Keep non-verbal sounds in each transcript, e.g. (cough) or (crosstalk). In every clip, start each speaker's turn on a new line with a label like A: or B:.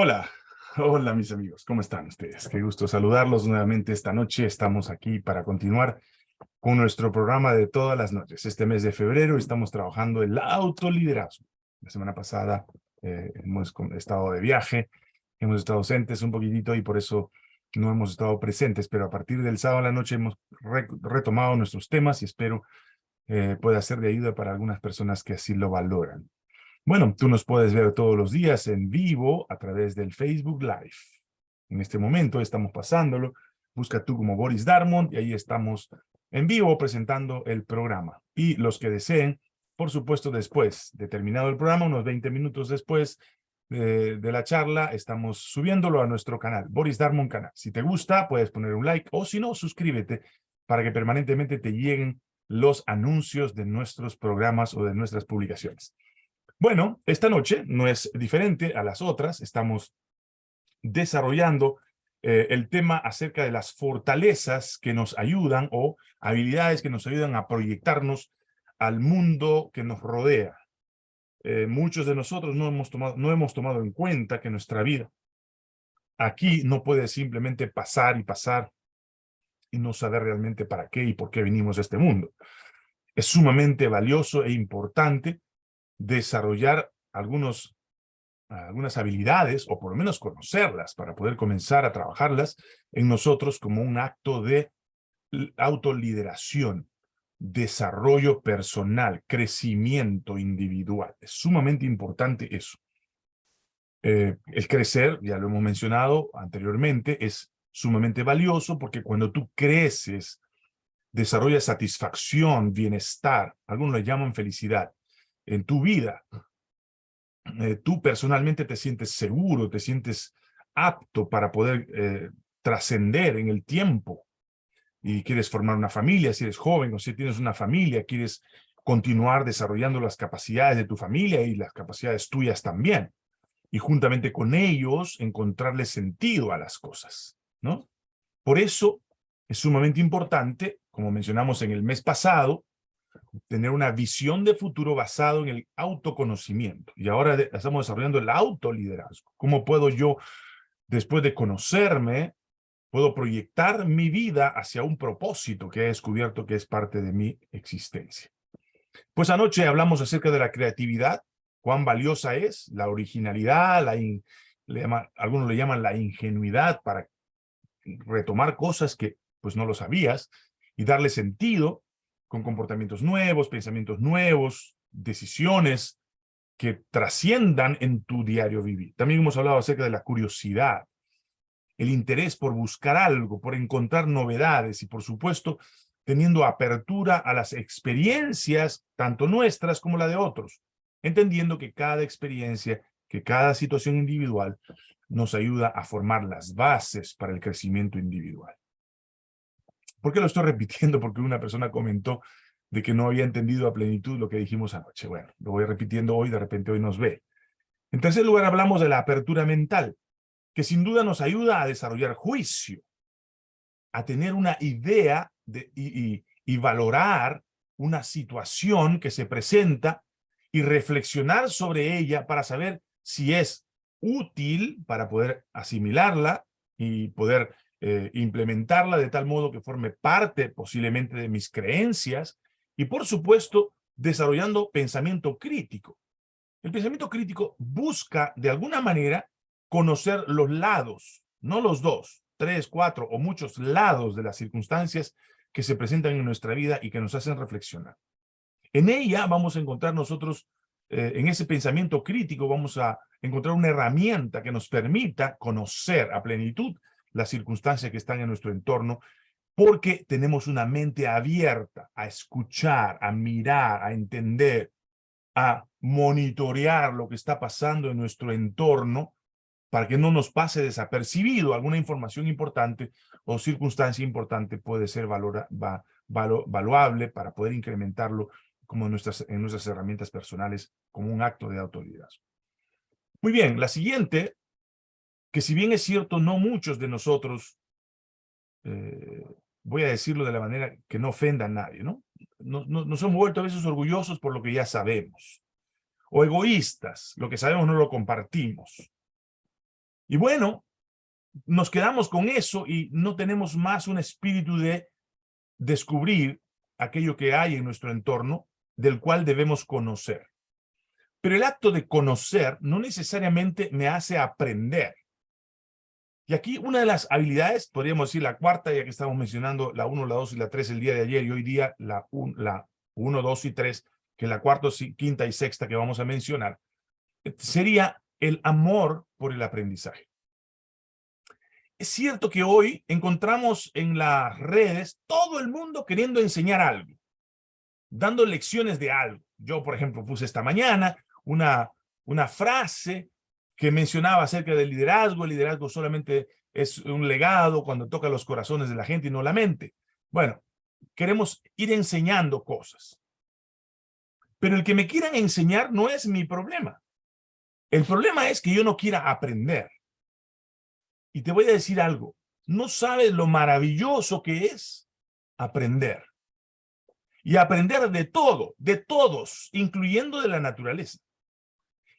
A: Hola, (laughs) hola mis amigos, ¿cómo están ustedes? Qué gusto saludarlos nuevamente esta noche. Estamos aquí para continuar con nuestro programa de todas las noches. Este mes de febrero estamos trabajando el autoliderazgo. La semana pasada eh, hemos estado de viaje, hemos estado ausentes un poquitito y por eso no hemos estado presentes, pero a partir del sábado a la noche hemos retomado nuestros temas y espero eh, pueda ser de ayuda para algunas personas que así lo valoran. Bueno, tú nos puedes ver todos los días en vivo a través del Facebook Live. En este momento estamos pasándolo. Busca tú como Boris Darmond y ahí estamos en vivo presentando el programa. Y los que deseen, por supuesto, después de terminado el programa, unos 20 minutos después de, de, la charla, estamos subiéndolo a nuestro canal, Boris Darmon Canal. Si te gusta, puedes poner un like o si no, suscríbete para que permanentemente te lleguen los anuncios de nuestros programas o de nuestras publicaciones. Bueno, esta noche no es diferente a las otras. Estamos desarrollando eh, el tema acerca de las fortalezas que nos ayudan o habilidades que nos ayudan a proyectarnos al mundo que nos rodea. Eh, muchos de nosotros no hemos, tomado, no hemos tomado en cuenta que nuestra vida aquí no puede simplemente pasar y pasar y no saber realmente para qué y por qué venimos a este mundo. Es sumamente valioso e importante desarrollar algunos, algunas habilidades, o por lo menos conocerlas, para poder comenzar a trabajarlas en nosotros como un acto de autolideración, desarrollo personal, crecimiento individual. Es sumamente importante eso. Eh, el crecer, ya lo hemos mencionado anteriormente, es sumamente valioso porque cuando tú creces, desarrollas satisfacción, bienestar, algunos le llaman felicidad, en tu vida, eh, tú personalmente te sientes seguro, te sientes apto para poder eh, trascender en el tiempo y quieres formar una familia, si eres joven o si tienes una familia, quieres continuar desarrollando las capacidades de tu familia y las capacidades tuyas también. Y juntamente con ellos encontrarle sentido a las cosas, ¿no? Por eso es sumamente importante, como mencionamos en el mes pasado, tener una visión de futuro basado en el autoconocimiento. Y ahora estamos desarrollando el autoliderazgo. ¿Cómo puedo yo, después de conocerme, puedo proyectar mi vida hacia un propósito que he descubierto que es parte de mi existencia? Pues anoche hablamos acerca de la creatividad, cuán valiosa es, la originalidad, la algunos le llaman la ingenuidad para retomar cosas que pues no lo sabías y darle sentido con comportamientos nuevos, pensamientos nuevos, decisiones que trasciendan en tu diario vivir. También hemos hablado acerca de la curiosidad, el interés por buscar algo, por encontrar novedades y, por supuesto, teniendo apertura a las experiencias, tanto nuestras como la de otros, entendiendo que cada experiencia, que cada situación individual nos ayuda a formar las bases para el crecimiento individual. ¿Por qué lo estoy (laughs) repitiendo? Porque una persona comentó de que no había entendido a plenitud lo que dijimos anoche. Bueno, lo voy repitiendo hoy, de repente hoy nos ve. En tercer lugar, hablamos de la apertura mental, que sin duda nos ayuda a desarrollar juicio, a tener una idea de, y, y valorar una situación que se presenta y reflexionar sobre ella para saber si es útil para poder asimilarla y poder eh, implementarla de tal modo que forme parte posiblemente de mis creencias y por supuesto desarrollando pensamiento crítico. El pensamiento crítico busca de alguna manera conocer los lados, no los dos, tres, cuatro o muchos lados de las circunstancias que se presentan en nuestra vida y que nos hacen reflexionar. En ella vamos a encontrar nosotros, eh, en ese pensamiento crítico, vamos a encontrar una herramienta que nos permita conocer a plenitud las circunstancias que están en nuestro entorno, porque tenemos una mente abierta a escuchar, a mirar, a entender, a monitorear lo que está pasando en nuestro entorno para que no nos pase desapercibido alguna información importante o circunstancia importante puede ser valora, va, valuable para poder incrementarlo como nuestras, en nuestras herramientas personales como un acto de autoridad. Muy bien, la siguiente que si bien es cierto, no muchos de nosotros, eh, voy a decirlo de la manera que no ofenda a nadie, ¿no? Nos, nos, hemos vuelto a veces orgullosos por lo que ya sabemos, o egoístas, lo que sabemos no lo compartimos. Y bueno, nos quedamos con eso y no tenemos más un espíritu de descubrir aquello que hay en nuestro entorno del cual debemos conocer. Pero el acto de conocer no necesariamente me hace aprender. Y aquí una de las habilidades, podríamos decir la cuarta, ya que estamos mencionando la 1, la 2 y la 3 el día de ayer, y hoy día la 1, la 1 2 y 3, que la cuarta, quinta y sexta que vamos a mencionar, sería el amor por el aprendizaje. Es cierto que hoy encontramos en las redes todo el mundo queriendo enseñar algo, dando lecciones de algo. Yo, por ejemplo, puse esta mañana una, una frase que mencionaba acerca del liderazgo. El liderazgo solamente es un legado cuando toca los corazones de la gente y no la mente. Bueno, queremos ir enseñando cosas. Pero el que me quieran enseñar no es mi problema. El problema es que yo no quiera aprender. Y te voy a decir algo. No sabes lo maravilloso que es aprender. Y aprender de todo, de todos, incluyendo de la naturaleza.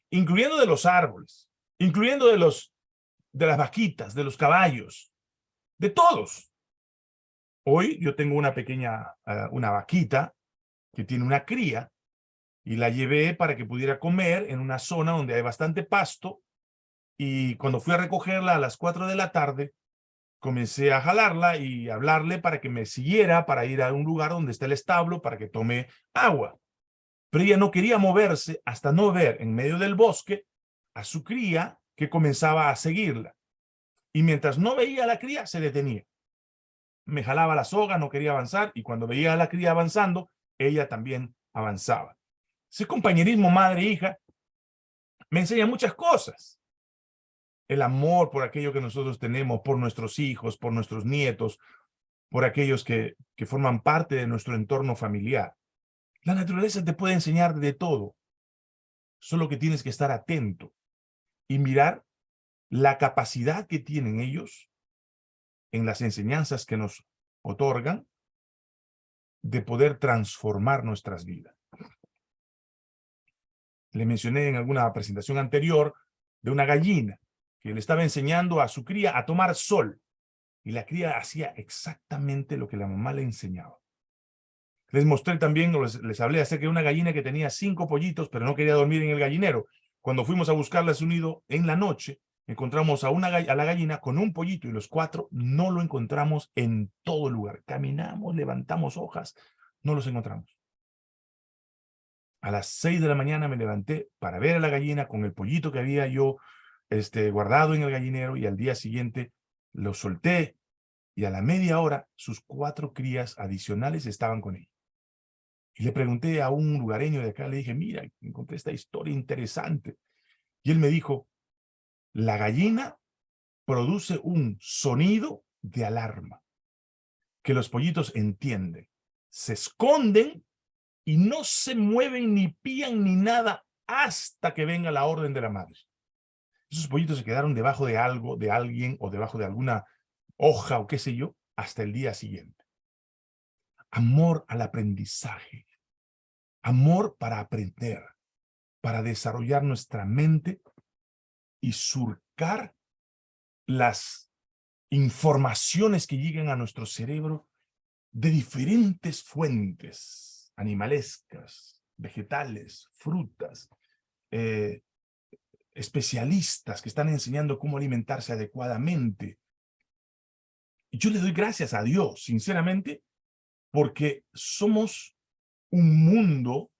A: Incluyendo de los árboles incluyendo de, los, de las vaquitas, de los caballos, de todos. Hoy yo tengo una pequeña, ah, una vaquita que tiene una cría y la llevé para que pudiera comer en una zona donde hay bastante pasto y cuando fui a recogerla a las 4 de la tarde, comencé a jalarla y hablarle para que me siguiera para ir a un lugar donde está el establo para que tome agua. Pero ella no quería moverse hasta no ver en medio del bosque a su cría que comenzaba a seguirla. Y mientras no veía a la cría, se detenía. Me jalaba la soga, no quería avanzar, y cuando veía a la cría avanzando, ella también avanzaba. Ese compañerismo madre-hija me enseña muchas cosas. El amor por aquello que nosotros tenemos, por nuestros hijos, por nuestros nietos, por aquellos que, que forman parte de nuestro entorno familiar. La naturaleza te puede enseñar de todo, solo que tienes que estar atento y mirar la capacidad que tienen ellos en las enseñanzas que nos otorgan de poder transformar nuestras vidas. Le mencioné en alguna presentación anterior de una gallina que le estaba enseñando a su cría a tomar sol. Y la cría hacía exactamente lo que la mamá le enseñaba. Les mostré también, les, les hablé acerca de una gallina que tenía cinco pollitos, pero no quería dormir en el gallinero. Cuando fuimos a buscarla a su nido en la noche, encontramos a, una, a la gallina con un pollito y los cuatro no lo encontramos en todo lugar. Caminamos, levantamos hojas, no los encontramos. A las seis de la mañana me levanté para ver a la gallina con el pollito que había yo este, guardado en el gallinero y al día siguiente lo solté y a la media hora sus cuatro crías adicionales estaban con ella. Y le pregunté a un lugareño de acá, le dije, mira, encontré esta historia interesante. Y él me dijo, la gallina produce un sonido de alarma que los pollitos entienden. Se esconden y no se mueven ni pían ni nada hasta que venga la orden de la madre. Esos pollitos se quedaron debajo de algo, de alguien o debajo de alguna hoja o qué sé yo, hasta el día siguiente. Amor al aprendizaje. Amor para aprender, para desarrollar nuestra mente y surcar las informaciones que llegan a nuestro cerebro de diferentes fuentes animalescas, vegetales, frutas, eh, especialistas que están enseñando cómo alimentarse adecuadamente. Yo le doy gracias a Dios, sinceramente, porque somos un mundo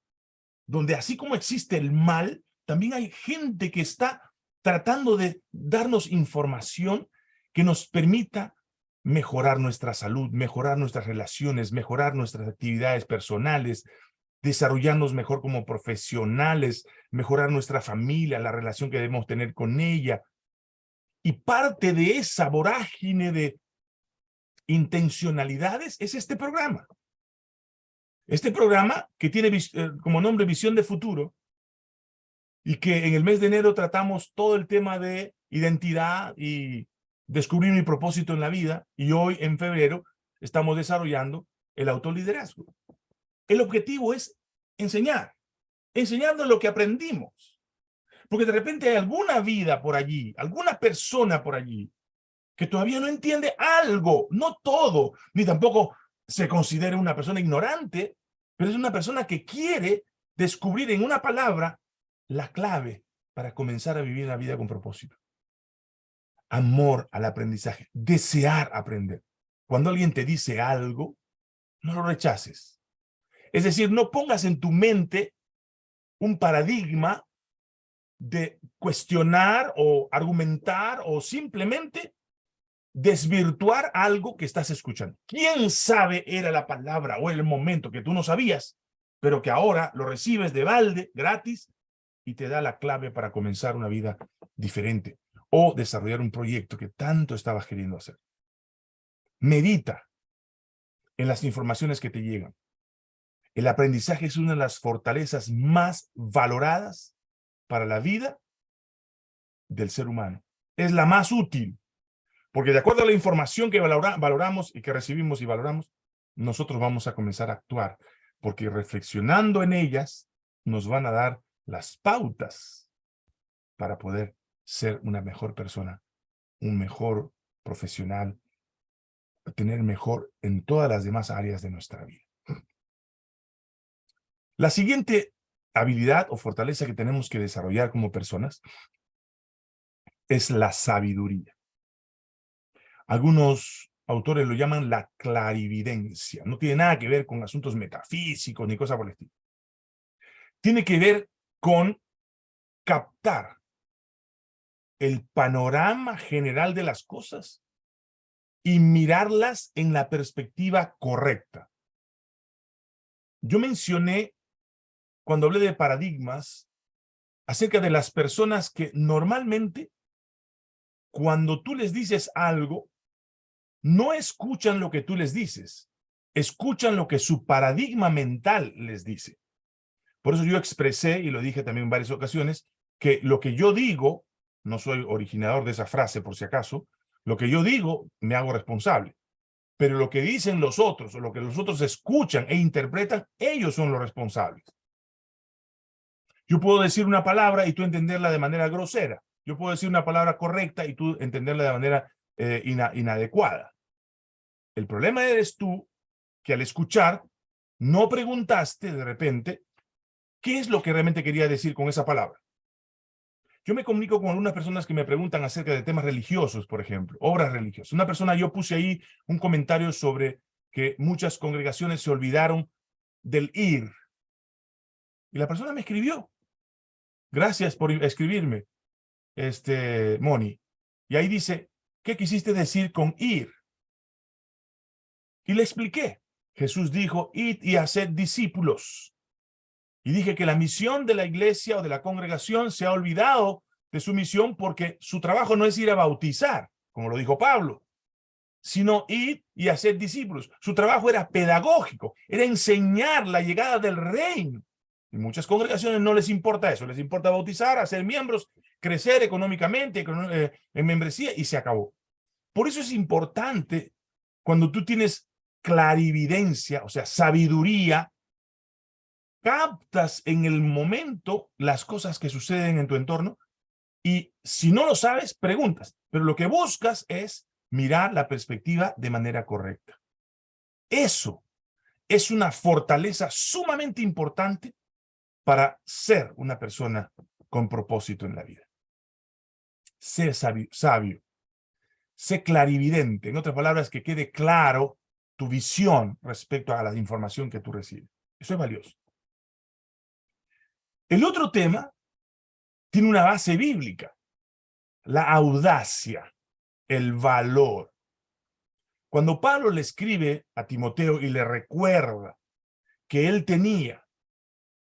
A: donde así como existe el mal, también hay gente que está tratando de darnos información que nos permita mejorar nuestra salud, mejorar nuestras relaciones, mejorar nuestras actividades personales, desarrollarnos mejor como profesionales, mejorar nuestra familia, la relación que debemos tener con ella. Y parte de esa vorágine de intencionalidades es este programa. Este programa, que tiene eh, como nombre Visión de Futuro, y que en el mes de enero tratamos todo el tema de identidad y descubrir mi propósito en la vida, y hoy en febrero estamos desarrollando el autoliderazgo. El objetivo es enseñar, enseñarnos lo que aprendimos, Porque de repente hay alguna vida por allí, alguna persona por allí, que todavía no entiende algo, no todo, ni tampoco se considera una persona ignorante, pero es una persona que quiere descubrir en una palabra la clave para comenzar a vivir la vida con propósito. Amor al aprendizaje, desear aprender. Cuando alguien te dice algo, no lo rechaces. Es decir, no pongas en tu mente un paradigma de cuestionar o argumentar o simplemente desvirtuar algo que estás escuchando. ¿Quién sabe era la palabra o el momento que tú no sabías, pero que ahora lo recibes de balde, gratis, y te da la clave para comenzar una vida diferente o desarrollar un proyecto que tanto estabas queriendo hacer? Medita en las informaciones que te llegan. El aprendizaje es una de las fortalezas más valoradas para la vida del ser humano. Es la más útil, porque de acuerdo a la información que valoramos y que recibimos y valoramos, nosotros vamos a comenzar a actuar, porque reflexionando en ellas nos van a dar las pautas para poder ser una mejor persona, un mejor profesional, tener mejor en todas las demás áreas de nuestra vida. La siguiente habilidad o fortaleza que tenemos que desarrollar como personas es la sabiduría. Algunos autores lo llaman la clarividencia. No tiene nada que ver con asuntos metafísicos ni cosas por el estilo. Tiene que ver con captar el panorama general de las cosas y mirarlas en la perspectiva correcta. Yo mencioné, cuando hablé de paradigmas, acerca de las personas que normalmente, cuando tú les dices algo, no escuchan lo que tú les dices, escuchan lo que su paradigma mental les dice. Por eso yo expresé, y lo dije también en varias ocasiones, que lo que yo digo, no soy originador de esa frase por si acaso, lo que yo digo, me hago responsable. Pero lo que dicen los otros, o lo que los otros escuchan e interpretan, ellos son los responsables. Yo puedo decir una palabra y tú entenderla de manera grosera. Yo puedo decir una palabra correcta y tú entenderla de manera eh, inadecuada. El problema eres tú que al escuchar no preguntaste de repente qué es lo que realmente quería decir con esa palabra. Yo me comunico con algunas personas que me preguntan acerca de temas religiosos, por ejemplo, obras religiosas. Una persona, yo puse ahí un comentario sobre que muchas congregaciones se olvidaron del ir. Y la persona me escribió. Gracias por escribirme, este, Moni. Y ahí dice, ¿qué quisiste decir con ir? Y le expliqué. Jesús dijo, id y haced discípulos. Y dije que la misión de la iglesia o de la congregación se ha olvidado de su misión porque su trabajo no es ir a bautizar, como lo dijo Pablo, sino ir y hacer discípulos. Su trabajo era pedagógico, era enseñar la llegada del reino. Y muchas congregaciones no les importa eso, les importa bautizar, hacer miembros, crecer económicamente, eh, en membresía, y se acabó. Por eso es importante cuando tú tienes clarividencia, o sea, sabiduría, captas en el momento las cosas que suceden en tu entorno y si no lo sabes, preguntas. Pero lo que buscas es mirar la perspectiva de manera correcta. Eso es una fortaleza sumamente importante para ser una persona con propósito en la vida. Sé sabio, sé clarividente. En otras palabras, que quede claro tu visión respecto a la información que tú recibes. Eso es valioso. El otro tema tiene una base bíblica, la audacia, el valor. Cuando Pablo le escribe a Timoteo y le recuerda que él tenía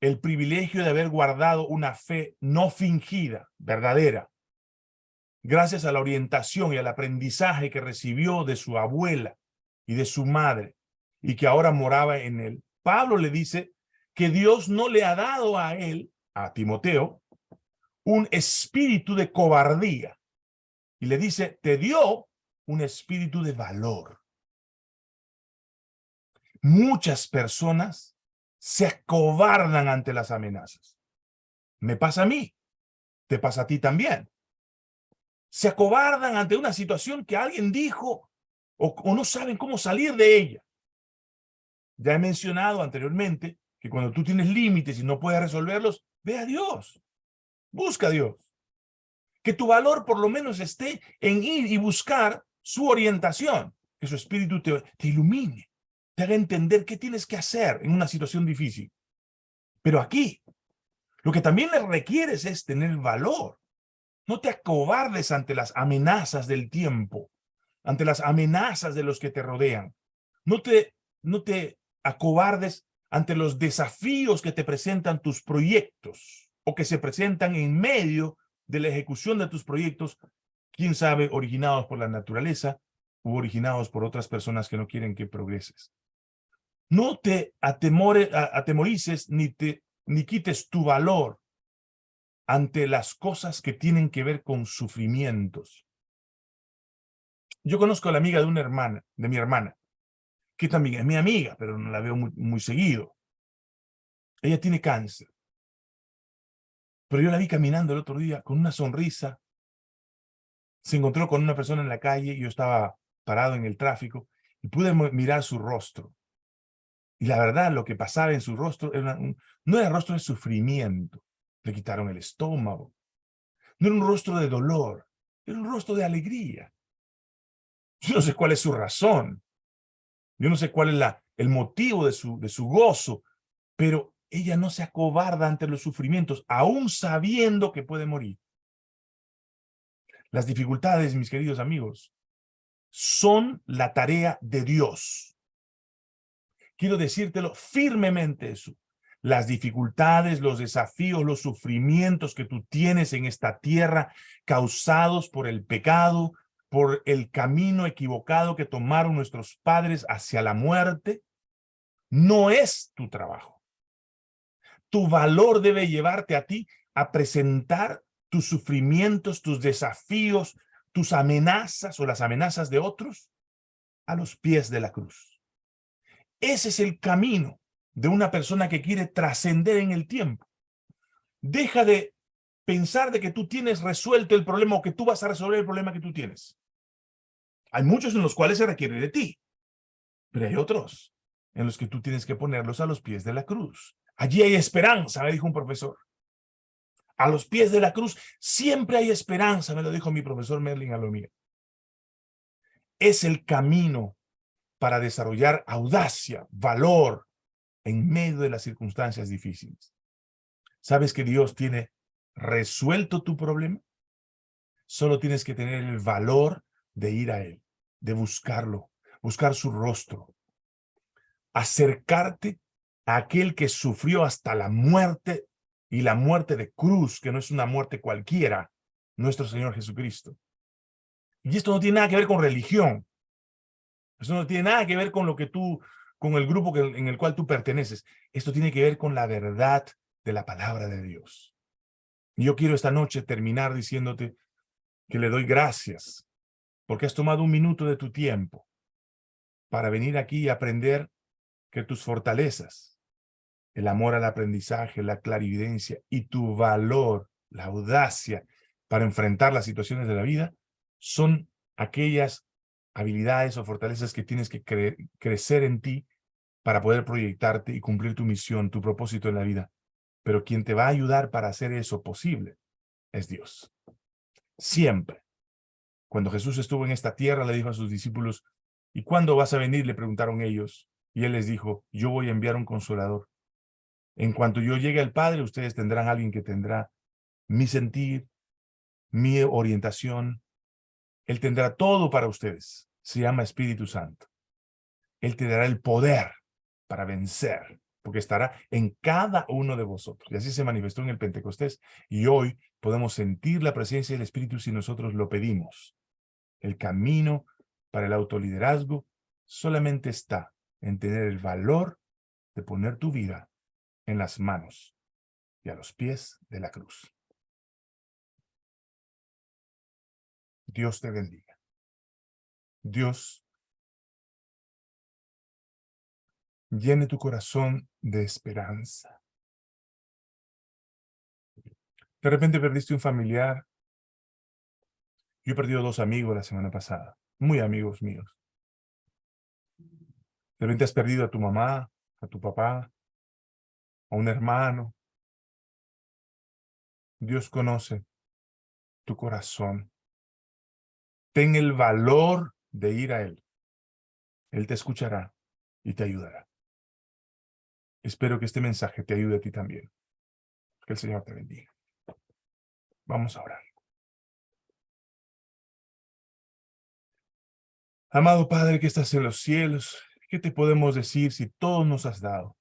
A: el privilegio de haber guardado una fe no fingida, verdadera, gracias a la orientación y al aprendizaje que recibió de su abuela y de su madre, y que ahora moraba en él, Pablo le dice que Dios no le ha dado a él, a Timoteo, un espíritu de cobardía. Y le dice, te dio un espíritu de valor. Muchas personas se acobardan ante las amenazas. Me pasa a mí. te pasa a ti también. Se acobardan ante una situación que alguien dijo o, no saben cómo salir de ella. Ya he mencionado anteriormente que cuando tú tienes límites y no puedes resolverlos, ve a Dios. Busca a Dios. Que tu valor por lo menos esté en ir y buscar su orientación. Que su espíritu te, te ilumine. Te haga entender qué tienes que hacer en una situación difícil. Pero aquí, lo que también le requieres es tener valor. No te acobardes ante las amenazas del tiempo, ante las amenazas de los que te rodean. No te, no te acobardes ante los desafíos que te presentan tus proyectos o que se presentan en medio de la ejecución de tus proyectos, quién sabe, originados por la naturaleza u originados por otras personas que no quieren que progreses. No te atemore, atemorices ni, te, ni quites tu valor ante las cosas que tienen que ver con sufrimientos. Yo conozco a la amiga de una hermana, de mi hermana, que también es mi amiga, pero no la veo muy, muy seguido. Ella tiene cáncer. Pero yo la vi caminando el otro día con una sonrisa. Se encontró con una persona en la calle, yo estaba parado en el tráfico, y pude mirar su rostro. Y la verdad, lo que pasaba en su rostro no era rostro de sufrimiento. Le quitaron el estómago. No era un rostro de dolor. Era un rostro de alegría. Yo no sé cuál es su razón. Yo no sé cuál es la, el motivo de su, de su gozo. Pero ella no se acobarda ante los sufrimientos, aún sabiendo que puede morir. Las dificultades, mis queridos amigos, son la tarea de Dios quiero decírtelo firmemente eso. Las dificultades, los desafíos, los sufrimientos que tú tienes en esta tierra causados por el pecado, por el camino equivocado que tomaron nuestros padres hacia la muerte, no es tu trabajo. Tu valor debe llevarte a ti a presentar tus sufrimientos, tus desafíos, tus amenazas o las amenazas de otros a los pies de la cruz. Ese es el camino de una persona que quiere trascender en el tiempo. Deja de pensar de que tú tienes resuelto el problema o que tú vas a resolver el problema que tú tienes. Hay muchos en los cuales se requiere de ti, pero hay otros en los que tú tienes que ponerlos a los pies de la cruz. Allí hay esperanza, me dijo un profesor. A los pies de la cruz siempre hay esperanza, me lo dijo mi profesor Merlin Alomía. Es el camino para desarrollar audacia, valor, en medio de las circunstancias difíciles. ¿Sabes que Dios tiene resuelto tu problema? Solo tienes que tener el valor de ir a Él, de buscarlo, buscar su rostro, acercarte a aquel que sufrió hasta la muerte y la muerte de cruz, que no es una muerte cualquiera, nuestro Señor Jesucristo. Y esto no tiene nada que ver con religión. Eso no tiene nada que ver con lo que tú, con el grupo en el cual tú perteneces. Esto tiene que ver con la verdad de la palabra de Dios. Yo quiero esta noche terminar diciéndote que le doy gracias porque has tomado un minuto de tu tiempo para venir aquí y aprender que tus fortalezas, el amor al aprendizaje, la clarividencia y tu valor, la audacia para enfrentar las situaciones de la vida, son aquellas habilidades o fortalezas que tienes que crecer en ti para poder proyectarte y cumplir tu misión, tu propósito en la vida. Pero quien te va a ayudar para hacer eso posible es Dios. Siempre. Cuando Jesús estuvo en esta tierra, le dijo a sus discípulos, ¿y cuándo vas a venir? Le preguntaron ellos. Y él les dijo, yo voy a enviar un consolador. En cuanto yo llegue al Padre, ustedes tendrán alguien que tendrá mi sentir, mi orientación, él tendrá todo para ustedes. Se llama Espíritu Santo. Él te dará el poder para vencer, porque estará en cada uno de vosotros. Y así se manifestó en el Pentecostés. Y hoy podemos sentir la presencia del Espíritu si nosotros lo pedimos. El camino para el autoliderazgo solamente está en tener el valor de poner tu vida en las manos y a los pies de la cruz. Dios te bendiga. Dios llene tu corazón de esperanza. De repente perdiste un familiar. Yo he perdido dos amigos la semana pasada, muy amigos míos. De repente has perdido a tu mamá, a tu papá, a un hermano. Dios conoce tu corazón. Ten el valor de ir a Él. Él te escuchará y te ayudará. Espero que este mensaje te ayude a ti también. Que el Señor te bendiga. Vamos a orar. Amado Padre que estás en los cielos, ¿qué te podemos decir si todo nos has dado?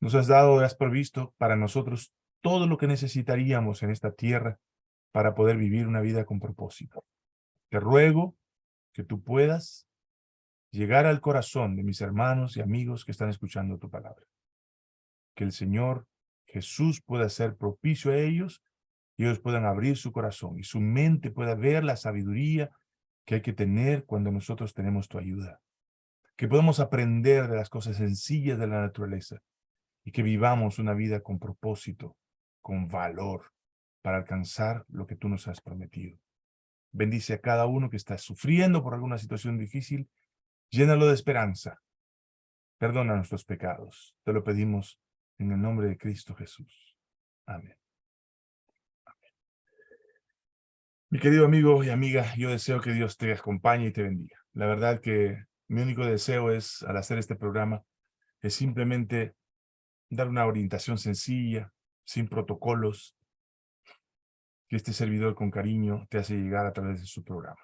A: Nos has dado, has provisto para nosotros todo lo que necesitaríamos en esta tierra para poder vivir una vida con propósito. Te ruego que tú puedas llegar al corazón de mis hermanos y amigos que están escuchando tu palabra. Que el Señor Jesús pueda ser propicio a ellos y ellos puedan abrir su corazón y su mente pueda ver la sabiduría que hay que tener cuando nosotros tenemos tu ayuda. Que podamos aprender de las cosas sencillas de la naturaleza y que vivamos una vida con propósito, con valor, para alcanzar lo que tú nos has prometido. Bendice a cada uno que está sufriendo por alguna situación difícil, llénalo de esperanza. Perdona nuestros pecados. Te lo pedimos en el nombre de Cristo Jesús. Amén. Mi querido amigo y amiga, yo deseo que Dios te acompañe y te bendiga. La verdad que mi único deseo es, al hacer este programa, es simplemente dar una orientación sencilla, sin protocolos, que este servidor con cariño te hace llegar a través de su programa.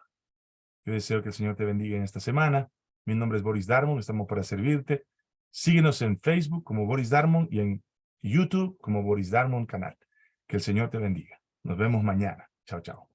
A: Yo deseo que el Señor te bendiga en esta semana. Mi nombre es Boris Darmon, estamos para servirte. Síguenos en Facebook como Boris Darmon y en YouTube como Boris Darmon Canal. Que el Señor te bendiga. Nos vemos mañana. Chao, chao.